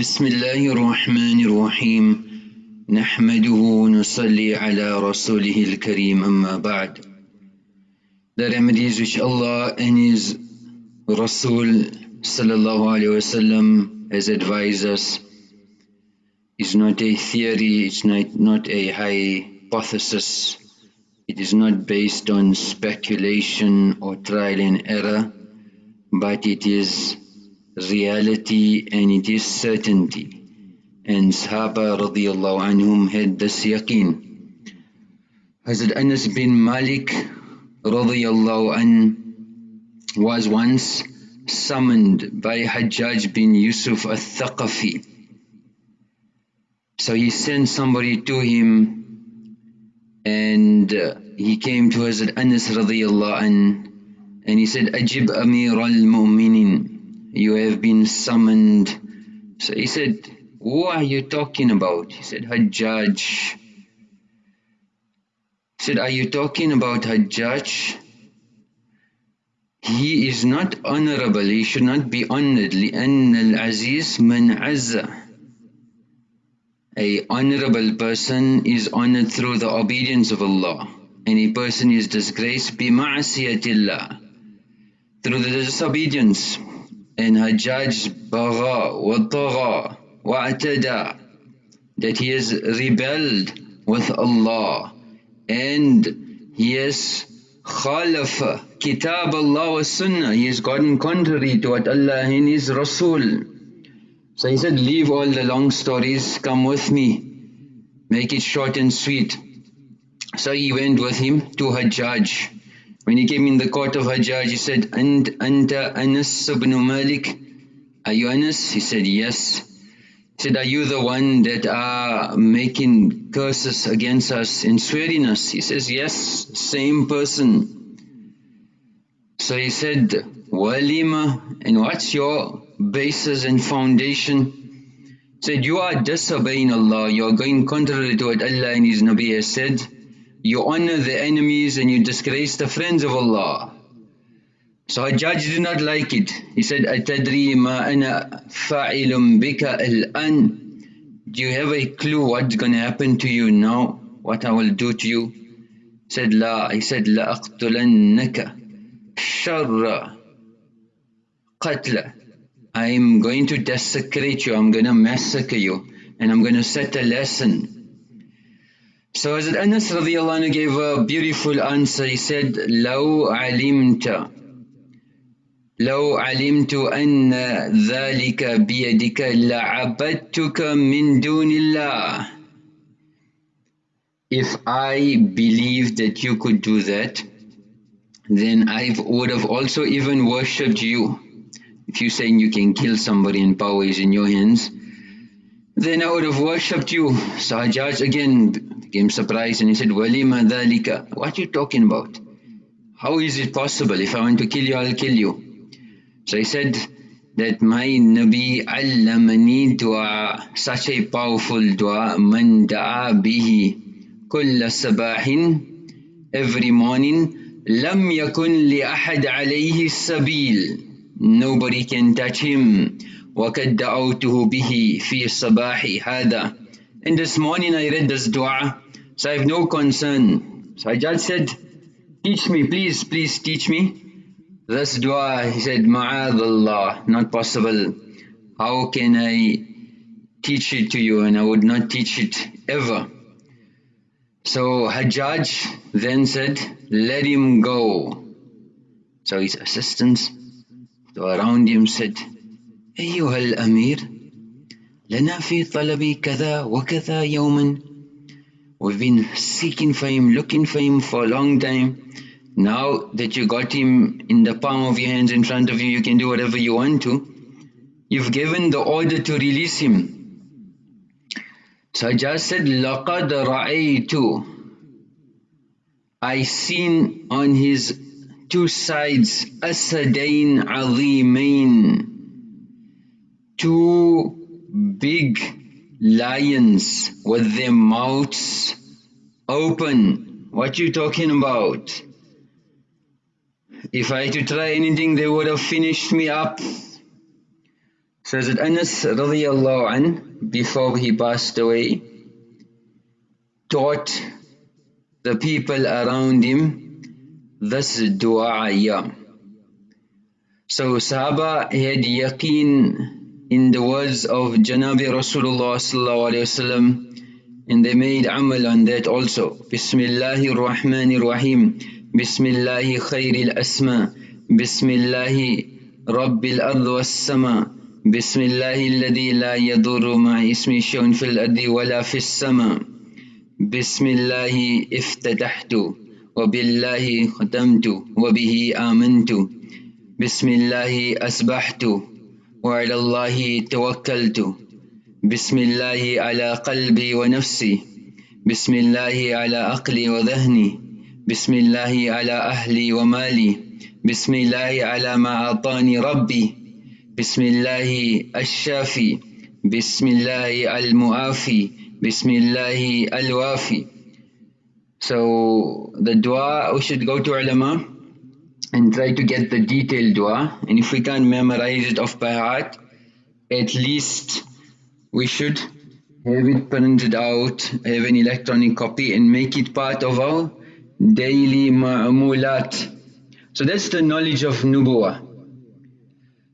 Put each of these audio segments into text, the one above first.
بسم الله الرحمن الرحيم نحمده ونصلي على رسوله الكريم أما بعد which Allah and His Rasul sallallahu alayhi wasallam has advised us is not a theory, it's not, not a hypothesis, it is not based on speculation or trial and error, but it is reality and it is certainty. And Sahaba radiallahu anhum had this yaqeen. Hazrat Anas bin Malik radiallahu an was once summoned by Hajjaj bin Yusuf al-Thaqafi. So he sent somebody to him and uh, he came to Hazrat Anas radiallahu an and he said, Ajib Amir al-Mu'minin you have been summoned. So he said, who are you talking about? He said, Hajjaj. He said, are you talking about Hajjaj? He is not honorable, he should not be honored. لأن العزيز من عز. A honorable person is honored through the obedience of Allah. And a person is disgraced بمعصية الله. Through the disobedience and Hajjaj bagha wa tagha wa atada that he has rebelled with Allah and he has khalafa kitab Allah wa sunnah he has gotten contrary to what Allah and his Rasul. So he said leave all the long stories come with me make it short and sweet. So he went with him to Hajjaj when he came in the court of Hajjaj, he said, And Anta Anas ibn Malik? Are you Anas? He said, Yes. He said, Are you the one that are making curses against us and swearing us? He says, Yes, same person. So he said, Walima, and what's your basis and foundation? Said, You are disobeying Allah, you are going contrary to what Allah and His Nabi has said you honor the enemies and you disgrace the friends of Allah. So Hajjaj did not like it. He said, "Atadri ma ana fa'ilum bika al-an." Do you have a clue what's going to happen to you now? What I will do to you? He said, لا. He said, لَأَقْتُلَنَّكَ شَرَّ قَتْلَ I am going to desecrate you, I'm going to massacre you and I'm going to set a lesson so Hazrat Anas radiallahu anhu gave a beautiful answer. He said, لو علمت لو علمت أن ذلك بيدك لعبدتك من دون الله If I believed that you could do that, then I would have also even worshipped you. If you're saying you can kill somebody and power is in your hands, then I would have worshipped you. So Hajjaj again became surprised and he said, Walima dhalika. What are you talking about? How is it possible? If I want to kill you, I'll kill you. So he said that my Nabi allamani dua, such a powerful dua, man da'a bihi kulla sabahin, every morning, lam yakun li ahad alayhi sabil. Nobody can touch him. وَقَدْ دَعَوْتُهُ بِهِ فِي الصَّبَاحِ هَذَا and this morning I read this dua, so I have no concern. So Hajjaj said, teach me, please, please teach me. This dua, he said, ma'adallah, not possible. How can I teach it to you? And I would not teach it ever. So Hajjaj then said, let him go. So his assistants around him said, أيها Amir." we've been seeking for him looking for him for a long time. Now that you got him in the palm of your hands in front of you you can do whatever you want to. You've given the order to release him. So Hajjaj said لقد رأيت I seen on his two sides أسدين عظيمين two big lions with their mouths open. What you talking about? If I had to try anything, they would have finished me up. Says that Anas radiallahu an, before he passed away, taught the people around him this dua. So Sahaba had yaqeen in the words of Janabi Rasulullah sallallahu alayhi wasallam and they made amal on that also. Bismillahir Rahmanir Rahim. Bismillahi khairil asma. Bismillahi Rabbil ard was sama. Bismillahi alladhi la yadurru ma ismi shay'un fil ardi wala fis sama. Bismillahi iftatahtu. ختمت وبه آمنت بسم الله أسبحت وعلى الله توكلت. بسم الله على قلبي ونفسي. بسم الله على عقلي وذهني. بسم الله على أهلي ومالي. بسم الله على ما أعطاني ربي. بسم الله الشافي. بسم الله المعافي. بسم الله الوافي. So the dua we should go to ulama. And try to get the detailed dua and if we can't memorize it off by heart at least we should have it printed out, have an electronic copy and make it part of our daily ma'amulat. So that's the knowledge of nubuwa.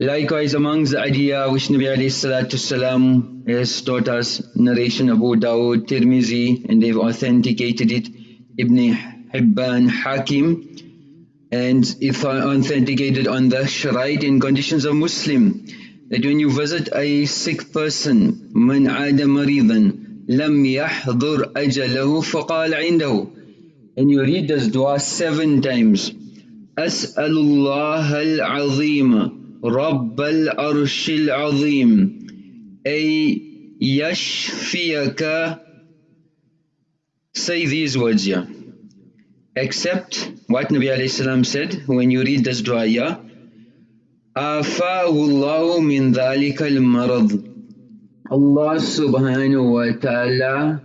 Likewise amongst the idea which Nabi alayhi has taught us, narration Abu Dawud, Tirmizi and they've authenticated it, Ibn Hibban, Hakim and if authenticated on the sharaid and conditions of Muslim that when you visit a sick person من عاد مريضا لم يحضر أجله فقال عنده and you read this dua seven times أسأل الله العظيم رب العرش العظيم أي يشفيك say these words yeah except what Nabi alayhi said when you read this dua, yeah? Afahullahu min dhalikal marad. Allah subhanahu wa ta'ala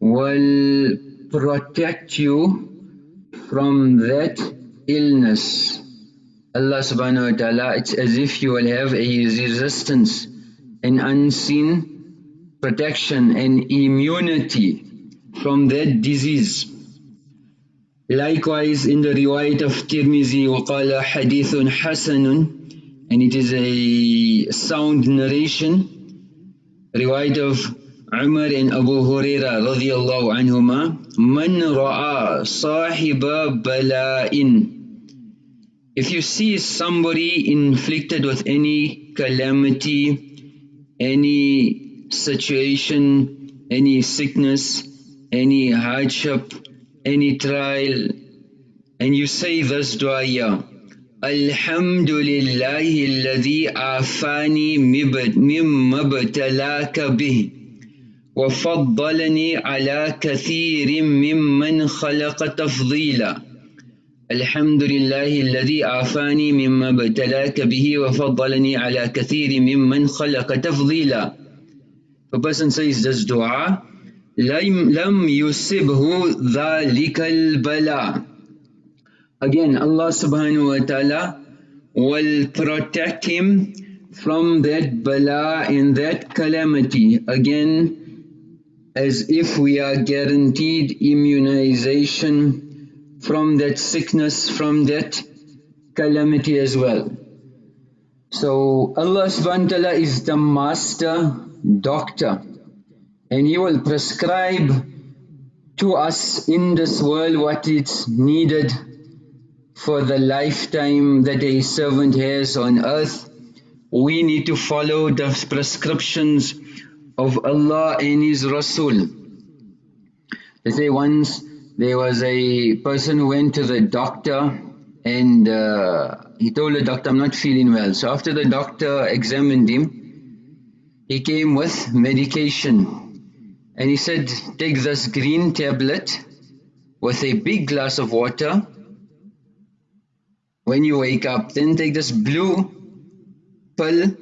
will protect you from that illness. Allah subhanahu wa ta'ala, it's as if you will have a resistance, an unseen protection, an immunity from that disease. Likewise in the riwayat of Tirmizi وقال حديث حسن and it is a sound narration riwayat of Umar and Abu Huraira radiyallahu anhuma Man ra'a sahiba bala'in If you see somebody inflicted with any calamity, any situation, any sickness, any hardship, any trial and you say this dua ya Alhamdulillahi alladhi afani mimma btalaka bih وفضلني على كثير ممن خلق تفضيلا الحمد لله الذي عافاني مما ابتلاك به وفضلني على كثير ممن خلق تفضيلا A person says this dua لم يصبه ذلك البلاء Again Allah subhanahu wa ta'ala will protect him from that bala and that calamity again as if we are guaranteed immunization from that sickness, from that calamity as well. So Allah subhanahu wa ta'ala is the master doctor and He will prescribe to us in this world what is needed for the lifetime that a servant has on earth. We need to follow the prescriptions of Allah and His Rasul. They say once there was a person who went to the doctor and uh, he told the doctor, I'm not feeling well. So after the doctor examined him, he came with medication and he said, take this green tablet with a big glass of water. When you wake up, then take this blue pill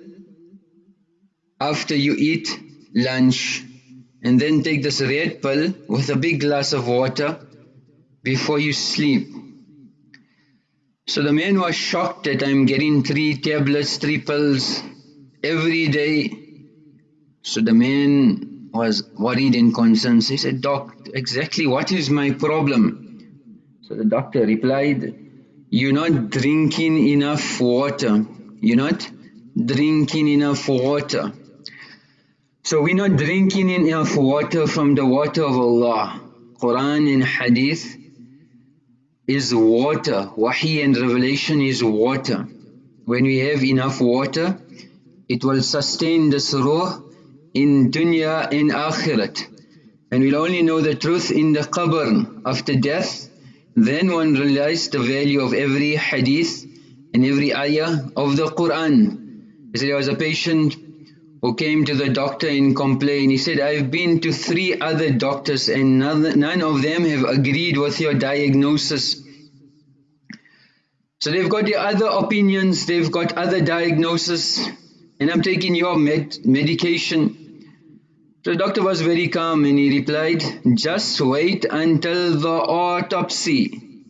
after you eat lunch. And then take this red pill with a big glass of water before you sleep. So the man was shocked that I'm getting three tablets, three pills every day. So the man was worried and concerned. He said, Doc, exactly what is my problem? So the doctor replied, You're not drinking enough water. You're not drinking enough water. So we're not drinking enough water from the water of Allah. Quran and Hadith is water. Wahi and revelation is water. When we have enough water, it will sustain the ruh in dunya and akhirat. And we'll only know the truth in the qabr after death. Then one realize the value of every hadith and every ayah of the Quran. He said, there was a patient who came to the doctor and complained. He said, I've been to three other doctors and none, none of them have agreed with your diagnosis. So they've got the other opinions, they've got other diagnoses, and I'm taking your med medication. The doctor was very calm and he replied, just wait until the autopsy.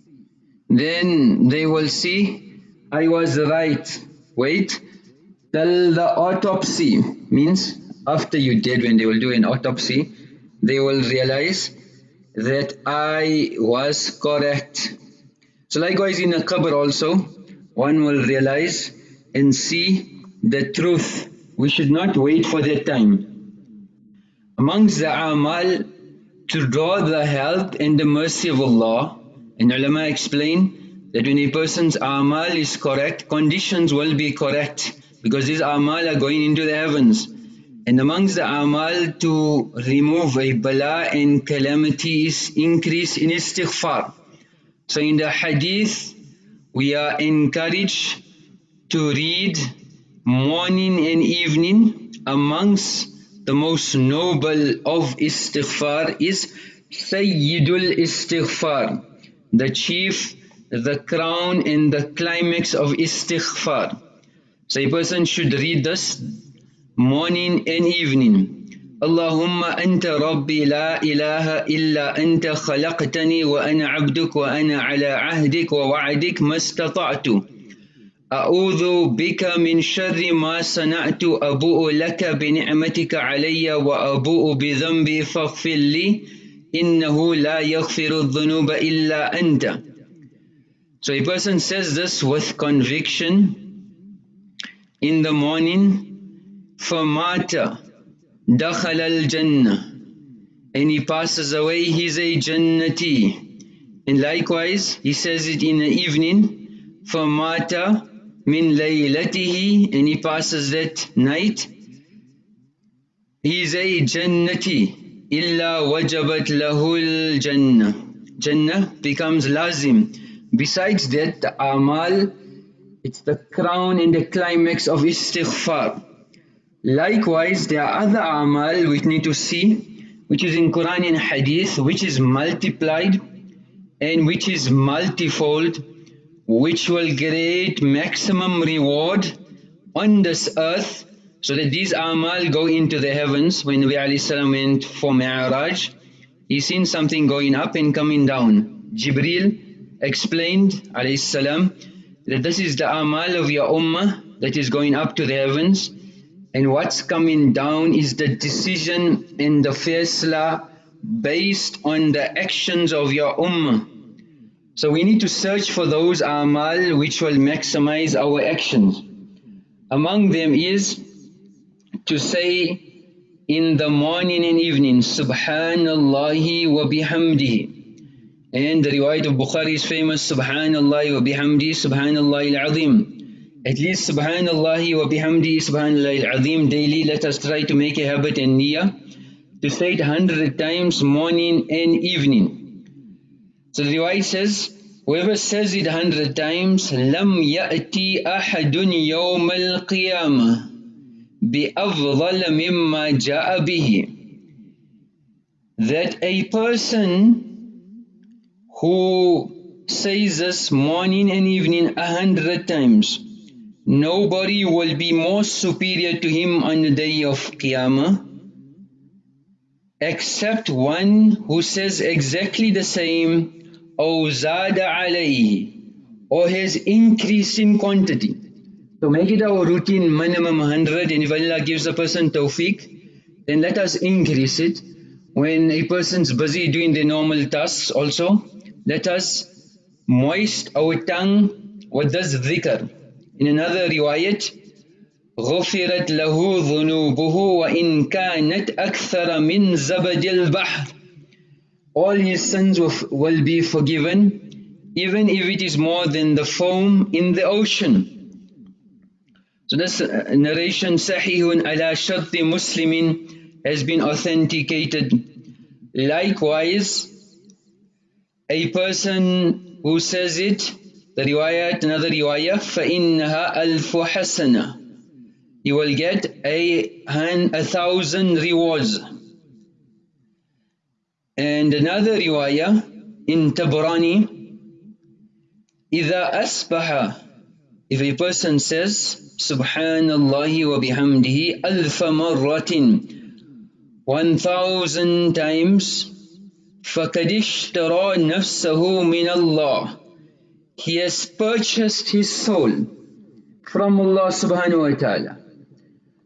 Then they will see I was right. Wait till the autopsy means after you dead when they will do an autopsy, they will realize that I was correct. So likewise in a qabr also, one will realize and see the truth. We should not wait for that time amongst the amal to draw the help and the mercy of Allah and ulama explain that when a person's amal is correct conditions will be correct because these amal are going into the heavens. And amongst the amal to remove a bala and calamity is increase in istighfar. So in the hadith we are encouraged to read morning and evening amongst the most noble of istighfar is Sayyidul Istighfar, the chief, the crown and the climax of istighfar. So a person should read this morning and evening. اللهم أنت ربي لا إله إلا أنت خلقتني وأنا عبدك وأنا على عهدك ووعدك ما استطعت أعوذ بك من شر ما صنعت أبوء لك بنعمتك علي وأبوء بذنبي فاغفر لي إنه لا يغفر الذنوب إلا أنت So a person says this with conviction in the morning فمات دخل الجنة and he passes away he's a jannati and likewise he says it in the evening فمات min laylatihi and he passes that night. He is a jannati illa wajabat lahul jannah. Jannah becomes lazim. Besides that the amal it's the crown and the climax of istighfar. Likewise there are other amal which need to see which is in Quran and Hadith which is multiplied and which is multifold which will create maximum reward on this earth so that these amal go into the heavens. When Nabi salam went for Mi'raj he seen something going up and coming down. Jibril explained salam that this is the amal of your ummah that is going up to the heavens. And what's coming down is the decision in the faisla based on the actions of your ummah so we need to search for those amal which will maximize our actions. Among them is to say in the morning and evening, Subhanallah wa bihamdihi. And the riwayat of Bukhari is famous, Subhanallah wa bihamdi, Subhanallah al-Azim. At least Subhanallah wa bihamdi, Subhanallah al-Azim daily, let us try to make a habit and niyyah to say it hundred times morning and evening. So the riwayah says, whoever says it a hundred times, لَمْ يَأْتِي أَحَدٌ يَوْمَ الْقِيَامَةِ بِأَفْضَلَ مِمَّا جَاءَ بِهِ That a person who says this morning and evening a hundred times, nobody will be more superior to him on the day of Qiyamah except one who says exactly the same أو زاد عليه or has increased in quantity So make it our routine minimum 100 and if Allah gives a person tawfiq, then let us increase it. When a person's busy doing their normal tasks also, let us moist our tongue with this dhikr. In another riwayat, غفرت له ذنوبه وإن كانت أكثر من زبد البحر all his sins will, will be forgiven even if it is more than the foam in the ocean so this uh, narration sahihun ala sharti muslimin has been authenticated likewise a person who says it the riwayat another riwayah فإنها ألف حسنة you will get a, a thousand rewards. And another riwayah in Tabrani, إذا أصبح if a person says Subhanallah wa bihamdihi alfa marratin one thousand times فقد اشترى نفسه من الله he has purchased his soul from Allah subhanahu wa ta'ala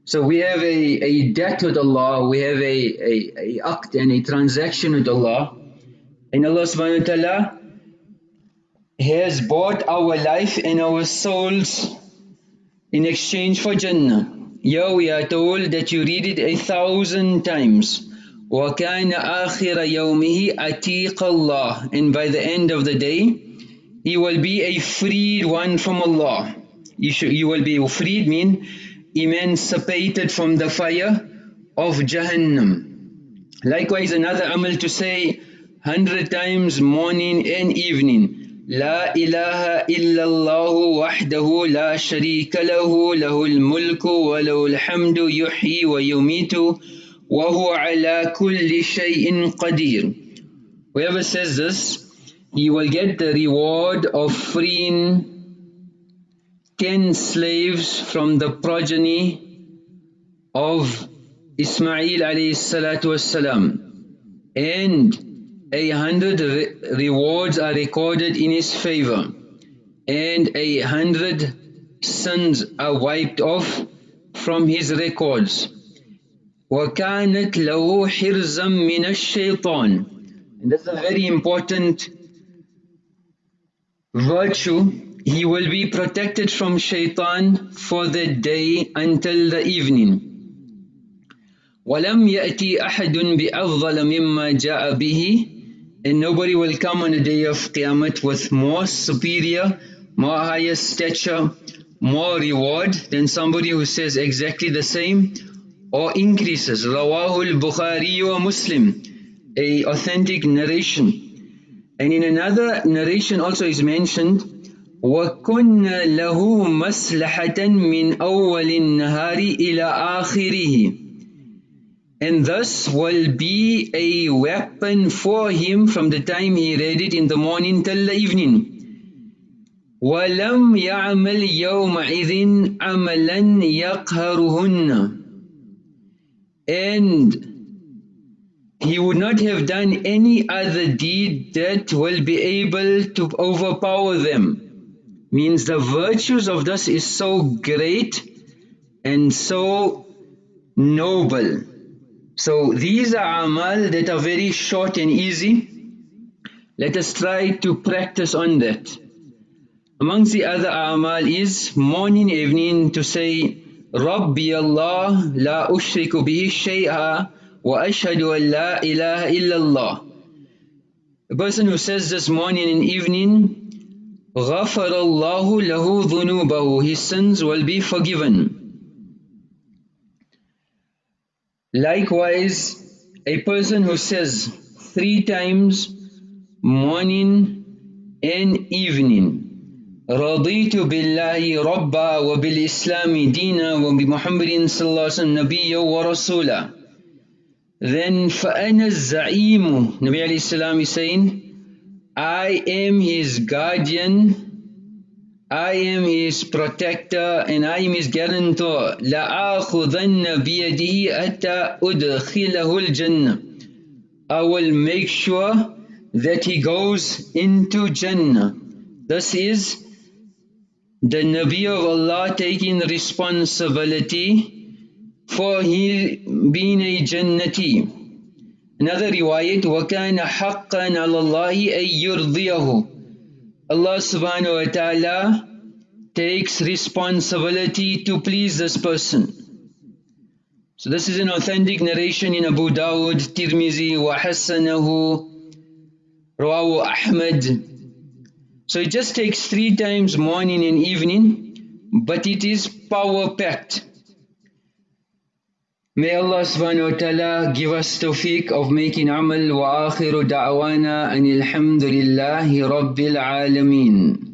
so we have a, a debt with Allah, we have a, a, a act and a transaction with Allah. And Allah subhanahu wa ta'ala has bought our life and our souls in exchange for Jannah. Here we are told that you read it a thousand times. وَكَانَ آخِرَ يَوْمِهِ أَتِيقَ اللَّهِ And by the end of the day, he will be a freed one from Allah. You, should, you will be freed mean emancipated from the fire of Jahannam. Likewise, another amal to say hundred times morning and evening. لا إله إلا الله وحده لا شريك له له الملك وله الحمد يحيي ويميت yumitu wa huwa ala kulli shay'in. Whoever says this, he will get the reward of freeing ten slaves from the progeny of Ismail alayhi salatu wasalam and a hundred re rewards are recorded in his favor and a hundred sins are wiped off from his records وَكَانَتْ لَهُ حِرْزًا مِنَ الشَّيْطَانِ and that's a very important virtue he will be protected from shaitan for the day until the evening. وَلَمْ يَأْتِي أَحَدٌ بِأَفْضَلَ مِمَّا جَاءَ بِهِ And nobody will come on the day of Qiyamah with more superior, more higher stature, more reward than somebody who says exactly the same or increases. Rawahul Bukhari wa Muslim, a authentic narration. And in another narration also is mentioned وَكُنَّ لَهُ مَسْلَحَةً مِنْ أَوَّلِ النَّهَارِ إِلَى آخِرِهِ And thus will be a weapon for him from the time he read it in the morning till the evening. وَلَمْ يَعْمَلْ يَوْمَئِذٍ عَمَلًا يَقْهَرُهُنَّ And he would not have done any other deed that will be able to overpower them means the virtues of this is so great and so noble. So these are amal that are very short and easy. Let us try to practice on that. Amongst the other amal is morning evening to say ربي الله لا أشرك به شيئا وأشهد أن لا إله إلا الله. A person who says this morning and evening غَفَرَ اللَّهُ لَهُ ذُنُوبَهُ His sins will be forgiven. Likewise, a person who says three times morning and evening رضيت بالله ربا وبالإسلام دينا وبمحمد صلى الله عليه وسلم نبيا ورسولا then فأنا الزعيم Nabi alayhi salam is saying I am his guardian, I am his protector, and I am his guarantor. لَآخُذَنَّ بِيَدِهِ أَتَّى أُدْخِلَهُ الْجَنَّةِ I will make sure that he goes into Jannah. This is the Nabi of Allah taking responsibility for he being a Jannati. Another riwayat, وَكَانَ حَقًّا عَلَى اللَّهِ أَن يُرْضِيَهُ Allah subhanahu wa ta'ala takes responsibility to please this person. So this is an authentic narration in Abu Dawud, Tirmizi, wa Hassanahu, Rawahu Ahmad. So it just takes three times morning and evening, but it is power packed. May Allah subhanahu wa ta'ala give us tawfiq of making amal wa akhiru da'wana and alhamdulillahi rabbil alameen.